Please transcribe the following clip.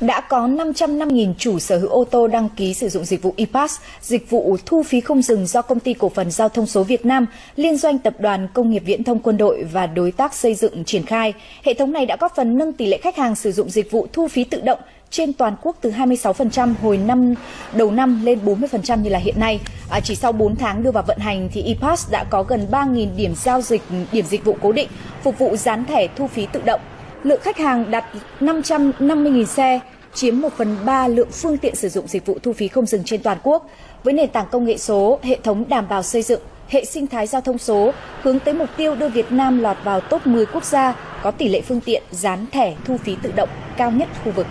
đã có 505.000 chủ sở hữu ô tô đăng ký sử dụng dịch vụ ePass, dịch vụ thu phí không dừng do Công ty Cổ phần Giao thông số Việt Nam, Liên doanh Tập đoàn Công nghiệp Viễn thông Quân đội và đối tác xây dựng triển khai. Hệ thống này đã góp phần nâng tỷ lệ khách hàng sử dụng dịch vụ thu phí tự động trên toàn quốc từ 26% hồi năm đầu năm lên 40% như là hiện nay. À, chỉ sau 4 tháng đưa vào vận hành thì ePass đã có gần 3.000 điểm giao dịch, điểm dịch vụ cố định phục vụ dán thẻ thu phí tự động lượng khách hàng đạt 550.000 xe, chiếm 1 phần 3 lượng phương tiện sử dụng dịch vụ thu phí không dừng trên toàn quốc. Với nền tảng công nghệ số, hệ thống đảm bảo xây dựng, hệ sinh thái giao thông số, hướng tới mục tiêu đưa Việt Nam lọt vào top 10 quốc gia có tỷ lệ phương tiện dán thẻ thu phí tự động cao nhất khu vực.